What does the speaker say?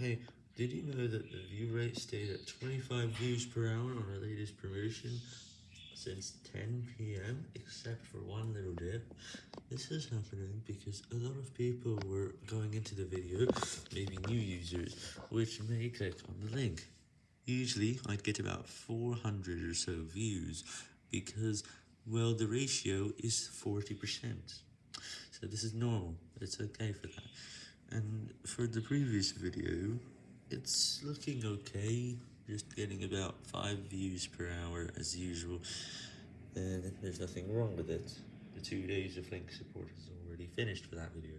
Hey, did you know that the view rate stayed at 25 views per hour on our latest promotion since 10 p.m. except for one little dip? This is happening because a lot of people were going into the video, maybe new users, which may click on the link. Usually, I'd get about 400 or so views because, well, the ratio is 40%. So this is normal, it's okay for that. And for the previous video, it's looking okay, just getting about 5 views per hour as usual, and there's nothing wrong with it. The two days of link support is already finished for that video.